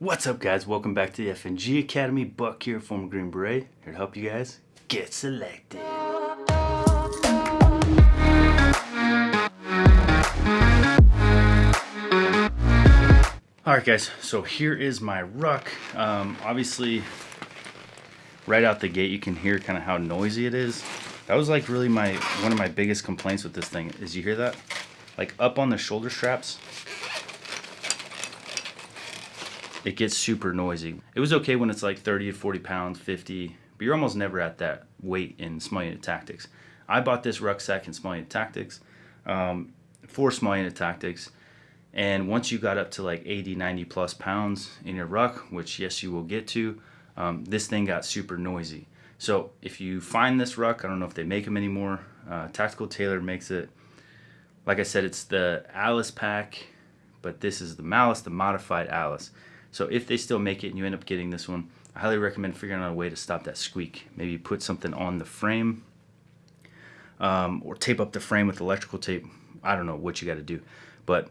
What's up guys? Welcome back to the FNG Academy. Buck here, former Green Beret. Here to help you guys get selected. Alright guys, so here is my ruck. Um, obviously, right out the gate you can hear kind of how noisy it is. That was like really my one of my biggest complaints with this thing. Is you hear that? Like up on the shoulder straps, it gets super noisy. It was okay when it's like 30 to 40 pounds, 50, but you're almost never at that weight in small unit tactics. I bought this rucksack in small unit tactics, um, for small unit tactics, and once you got up to like 80, 90 plus pounds in your ruck, which yes, you will get to, um, this thing got super noisy. So if you find this ruck, I don't know if they make them anymore, uh, Tactical Tailor makes it. Like I said, it's the Alice pack, but this is the Malice, the modified Alice. So if they still make it and you end up getting this one, I highly recommend figuring out a way to stop that squeak. Maybe put something on the frame um, or tape up the frame with electrical tape. I don't know what you got to do, but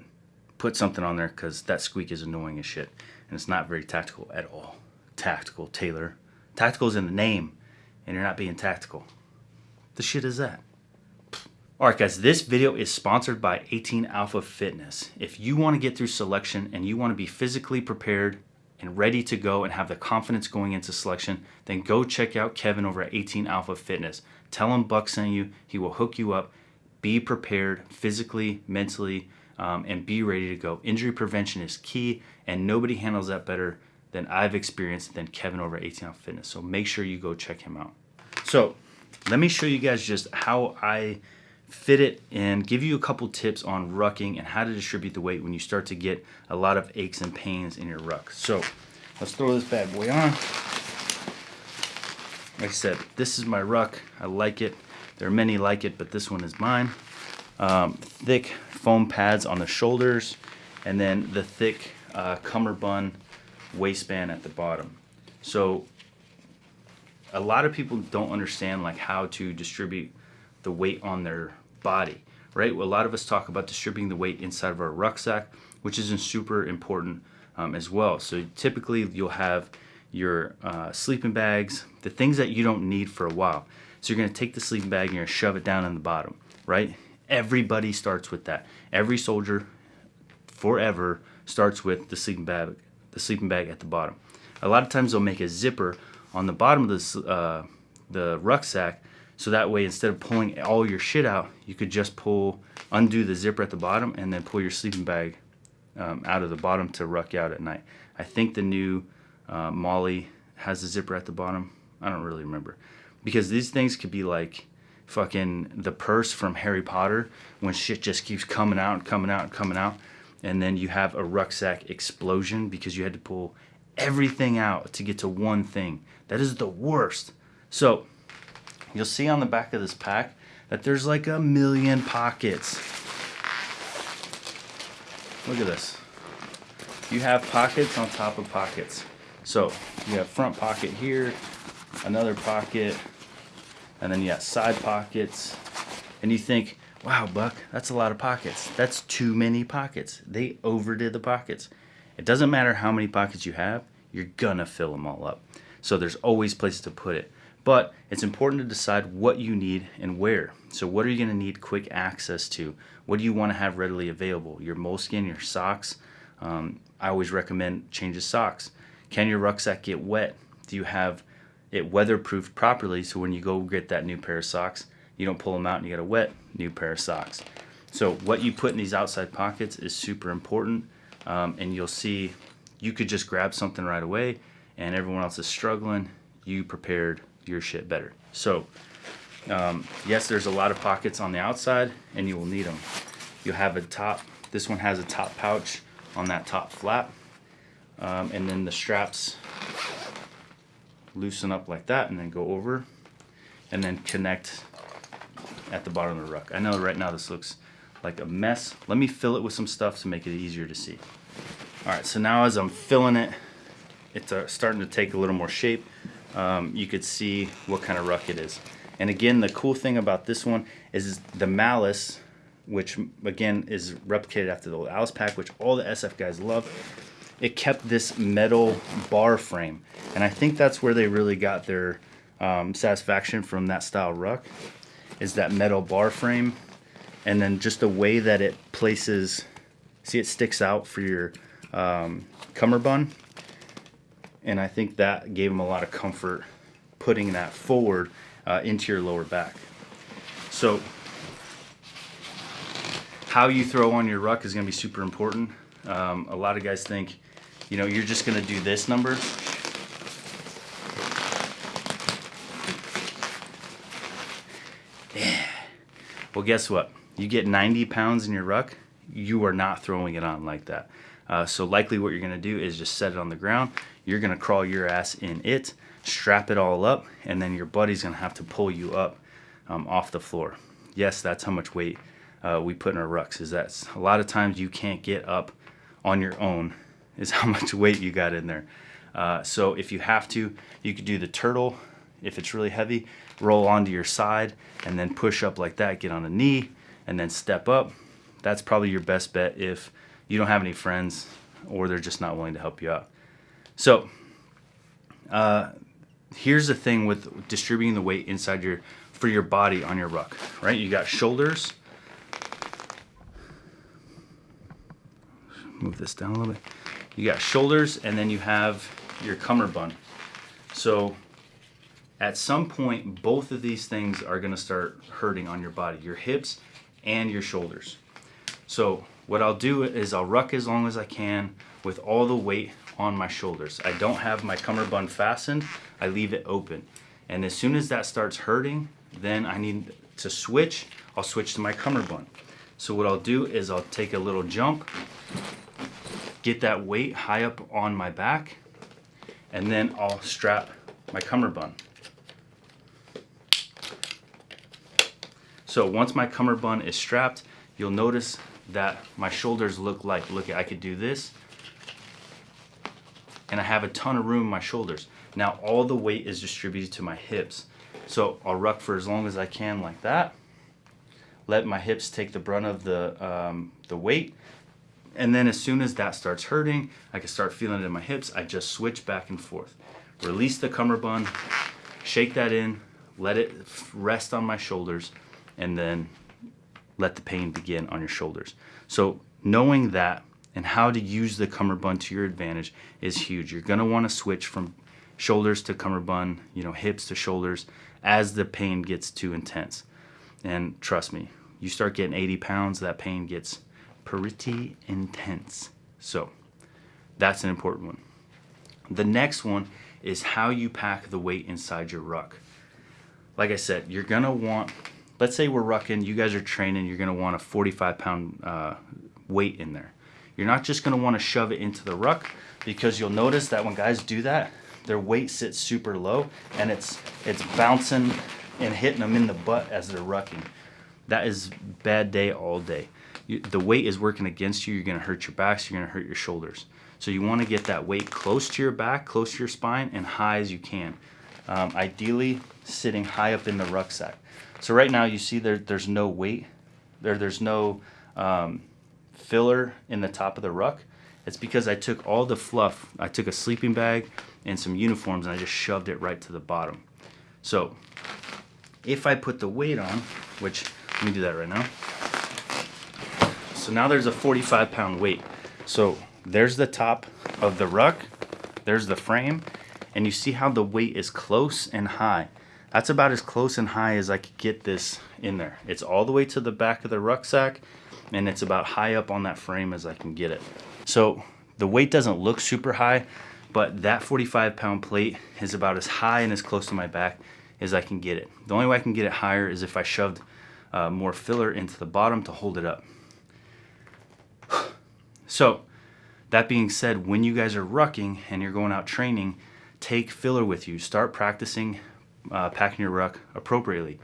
put something on there because that squeak is annoying as shit. And it's not very tactical at all. Tactical, Tailor. Tactical is in the name and you're not being tactical. The shit is that? Alright guys, this video is sponsored by 18 Alpha Fitness. If you want to get through selection and you want to be physically prepared and ready to go and have the confidence going into selection, then go check out Kevin over at 18 Alpha Fitness. Tell him Buck sent you, he will hook you up. Be prepared physically, mentally, um, and be ready to go. Injury prevention is key and nobody handles that better than I've experienced than Kevin over at 18 Alpha Fitness. So make sure you go check him out. So let me show you guys just how I fit it and give you a couple tips on rucking and how to distribute the weight when you start to get a lot of aches and pains in your ruck. So let's throw this bad boy on. Like I said, this is my ruck. I like it. There are many like it, but this one is mine. Um, thick foam pads on the shoulders and then the thick uh, cummerbund waistband at the bottom. So a lot of people don't understand like how to distribute the weight on their body, right? Well, a lot of us talk about distributing the weight inside of our rucksack, which isn't super important um, as well. So typically you'll have your uh, sleeping bags, the things that you don't need for a while. So you're gonna take the sleeping bag and you're gonna shove it down in the bottom, right? Everybody starts with that. Every soldier forever starts with the sleeping bag, the sleeping bag at the bottom. A lot of times they'll make a zipper on the bottom of this, uh, the rucksack so that way, instead of pulling all your shit out, you could just pull, undo the zipper at the bottom and then pull your sleeping bag um, out of the bottom to ruck out at night. I think the new uh, MOLLE has a zipper at the bottom. I don't really remember. Because these things could be like fucking the purse from Harry Potter when shit just keeps coming out and coming out and coming out. And then you have a rucksack explosion because you had to pull everything out to get to one thing. That is the worst. So you'll see on the back of this pack that there's like a million pockets. Look at this. You have pockets on top of pockets. So you have front pocket here, another pocket, and then you got side pockets. And you think, wow, Buck, that's a lot of pockets. That's too many pockets. They overdid the pockets. It doesn't matter how many pockets you have, you're gonna fill them all up. So there's always places to put it. But it's important to decide what you need and where. So what are you going to need quick access to? What do you want to have readily available? Your moleskin, your socks. Um, I always recommend change of socks. Can your rucksack get wet? Do you have it weatherproofed properly so when you go get that new pair of socks, you don't pull them out and you get a wet new pair of socks. So what you put in these outside pockets is super important um, and you'll see you could just grab something right away and everyone else is struggling. You prepared your shit better. So um, yes, there's a lot of pockets on the outside and you will need them. You have a top, this one has a top pouch on that top flap. Um, and then the straps loosen up like that and then go over and then connect at the bottom of the ruck. I know right now this looks like a mess. Let me fill it with some stuff to make it easier to see. All right, so now as I'm filling it, it's uh, starting to take a little more shape um, you could see what kind of ruck it is. And again, the cool thing about this one is the Malice, which again is replicated after the Alice pack, which all the SF guys love. it kept this metal bar frame. And I think that's where they really got their um, satisfaction from that style ruck is that metal bar frame and then just the way that it places see it sticks out for your um, cummerbund and I think that gave him a lot of comfort putting that forward uh, into your lower back so how you throw on your ruck is going to be super important um, a lot of guys think you know you're just going to do this number Yeah. Well, guess what? You get 90 pounds in your ruck, you are not throwing it on like that. Uh, so likely what you're gonna do is just set it on the ground. You're gonna crawl your ass in it, strap it all up, and then your buddy's gonna have to pull you up um, off the floor. Yes, that's how much weight uh, we put in our rucks. Is that a lot of times you can't get up on your own is how much weight you got in there. Uh, so if you have to, you could do the turtle if it's really heavy, roll onto your side and then push up like that, get on a knee and then step up. That's probably your best bet if you don't have any friends or they're just not willing to help you out. So uh, here's the thing with distributing the weight inside your, for your body on your ruck, right? You got shoulders. Move this down a little bit. You got shoulders and then you have your cummerbund. So at some point, both of these things are gonna start hurting on your body, your hips and your shoulders. So what I'll do is I'll ruck as long as I can with all the weight on my shoulders. I don't have my cummerbund fastened, I leave it open. And as soon as that starts hurting, then I need to switch, I'll switch to my cummerbund. So what I'll do is I'll take a little jump, get that weight high up on my back, and then I'll strap my cummerbund. So once my cummerbund is strapped, you'll notice that my shoulders look like, look, I could do this, and I have a ton of room in my shoulders. Now all the weight is distributed to my hips. So I'll ruck for as long as I can like that. Let my hips take the brunt of the, um, the weight. And then as soon as that starts hurting, I can start feeling it in my hips. I just switch back and forth. Release the cummerbund, shake that in, let it rest on my shoulders and then let the pain begin on your shoulders. So knowing that and how to use the cummerbund to your advantage is huge. You're gonna wanna switch from shoulders to cummerbund, you know, hips to shoulders as the pain gets too intense. And trust me, you start getting 80 pounds, that pain gets pretty intense. So that's an important one. The next one is how you pack the weight inside your ruck. Like I said, you're gonna want let's say we're rucking, you guys are training, you're gonna want a 45 pound uh, weight in there. You're not just gonna wanna shove it into the ruck because you'll notice that when guys do that, their weight sits super low and it's, it's bouncing and hitting them in the butt as they're rucking. That is bad day all day. You, the weight is working against you, you're gonna hurt your backs, you're gonna hurt your shoulders. So you wanna get that weight close to your back, close to your spine, and high as you can. Um, ideally, sitting high up in the rucksack. So right now you see there, there's no weight, there, there's no um, filler in the top of the ruck. It's because I took all the fluff, I took a sleeping bag and some uniforms and I just shoved it right to the bottom. So if I put the weight on, which let me do that right now. So now there's a 45 pound weight. So there's the top of the ruck, there's the frame, and you see how the weight is close and high. That's about as close and high as I could get this in there. It's all the way to the back of the rucksack and it's about high up on that frame as I can get it. So the weight doesn't look super high, but that 45 pound plate is about as high and as close to my back as I can get it. The only way I can get it higher is if I shoved uh, more filler into the bottom to hold it up. So that being said, when you guys are rucking and you're going out training, take filler with you. Start practicing uh, packing your ruck appropriately.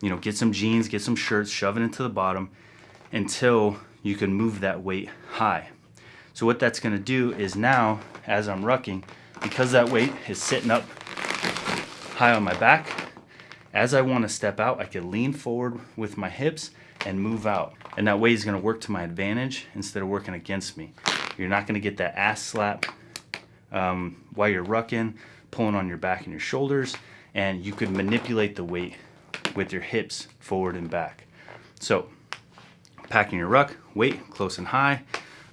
You know, get some jeans, get some shirts, shove it into the bottom until you can move that weight high. So what that's gonna do is now, as I'm rucking, because that weight is sitting up high on my back, as I wanna step out, I can lean forward with my hips and move out. And that weight is gonna work to my advantage instead of working against me. You're not gonna get that ass slap um, while you're rucking, pulling on your back and your shoulders, and you could manipulate the weight with your hips forward and back. So packing your ruck, weight close and high,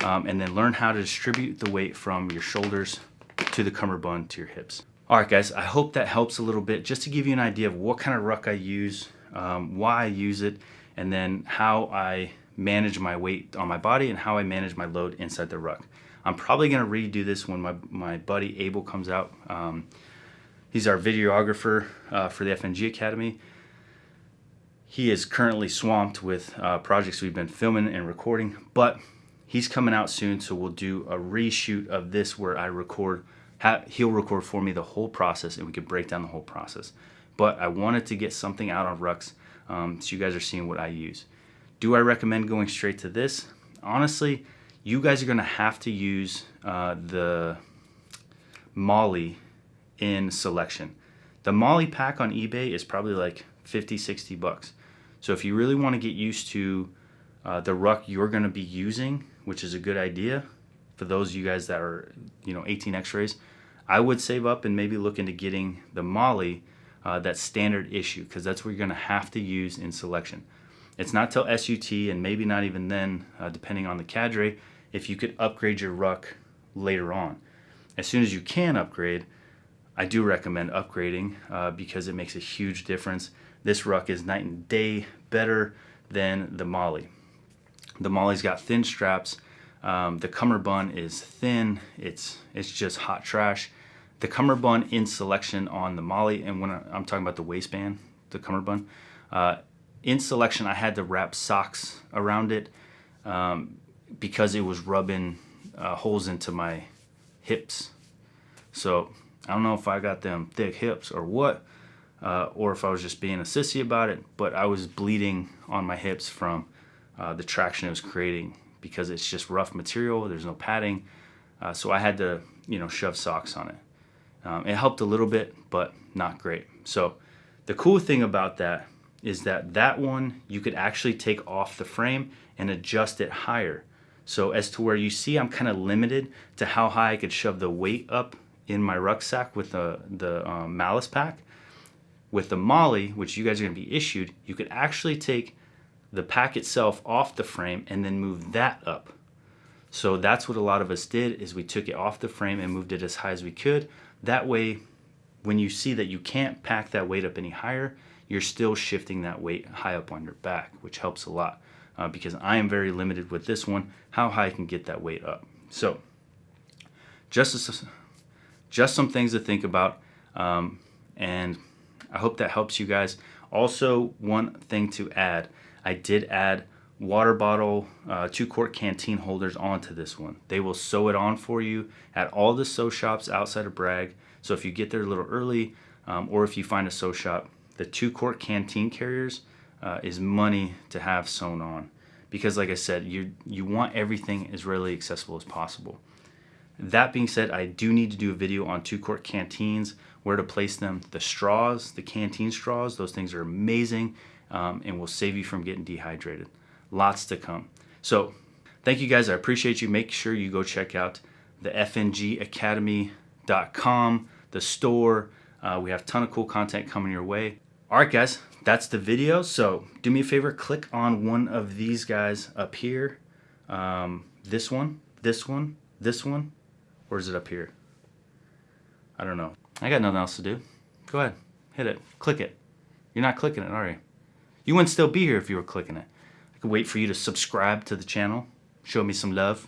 um, and then learn how to distribute the weight from your shoulders to the cummerbund to your hips. All right, guys, I hope that helps a little bit just to give you an idea of what kind of ruck I use, um, why I use it, and then how I manage my weight on my body and how I manage my load inside the ruck. I'm probably gonna redo this when my, my buddy Abel comes out. Um, he's our videographer uh, for the FNG Academy. He is currently swamped with uh, projects we've been filming and recording, but he's coming out soon, so we'll do a reshoot of this where I record, he'll record for me the whole process and we can break down the whole process. But I wanted to get something out on rucks um, so you guys are seeing what I use. Do I recommend going straight to this? Honestly, you guys are gonna have to use uh, the MOLLE in selection. The MOLLE pack on eBay is probably like 50, 60 bucks. So if you really wanna get used to uh, the ruck you're gonna be using, which is a good idea for those of you guys that are, you know, 18 x-rays, I would save up and maybe look into getting the MOLLE uh, that standard issue, because that's what you're gonna have to use in selection. It's not till SUT and maybe not even then, uh, depending on the cadre, if you could upgrade your ruck later on. As soon as you can upgrade, I do recommend upgrading uh, because it makes a huge difference. This ruck is night and day better than the MOLLE. The MOLLE's got thin straps. Um, the cummerbund is thin. It's it's just hot trash. The cummerbund in selection on the MOLLE, and when I'm talking about the waistband, the cummerbund, uh, in selection I had to wrap socks around it um, because it was rubbing uh, holes into my hips. So I don't know if I got them thick hips or what, uh, or if I was just being a sissy about it, but I was bleeding on my hips from uh, the traction it was creating because it's just rough material. There's no padding. Uh, so I had to, you know, shove socks on it. Um, it helped a little bit, but not great. So the cool thing about that is that that one you could actually take off the frame and adjust it higher. So as to where you see I'm kind of limited to how high I could shove the weight up in my rucksack with the, the um, malice pack. With the MOLLE, which you guys are to be issued, you could actually take the pack itself off the frame and then move that up. So that's what a lot of us did is we took it off the frame and moved it as high as we could. That way, when you see that you can't pack that weight up any higher, you're still shifting that weight high up on your back, which helps a lot uh, because I am very limited with this one, how high I can get that weight up. So just, just some things to think about. Um, and I hope that helps you guys. Also, one thing to add, I did add water bottle, uh, two quart canteen holders onto this one. They will sew it on for you at all the sew shops outside of Bragg. So if you get there a little early, um, or if you find a sew shop, the two quart canteen carriers uh, is money to have sewn on because like I said you you want everything as readily accessible as possible that being said I do need to do a video on two quart canteens where to place them the straws the canteen straws those things are amazing um, and will save you from getting dehydrated lots to come so thank you guys I appreciate you make sure you go check out the fngacademy.com the store uh, we have a ton of cool content coming your way all right, guys, that's the video. So do me a favor, click on one of these guys up here. Um, this one, this one, this one, or is it up here? I don't know. I got nothing else to do. Go ahead, hit it, click it. You're not clicking it, are you? You wouldn't still be here if you were clicking it. Wait for you to subscribe to the channel, show me some love.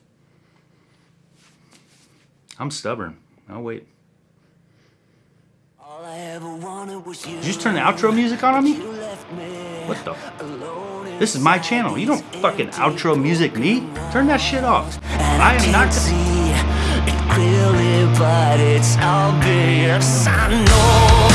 I'm stubborn. I'll wait. Did you just turn the outro music on on me? What the? This is my channel. You don't fucking outro music me. Turn that shit off. I am not. Clearly, but it's obvious. I know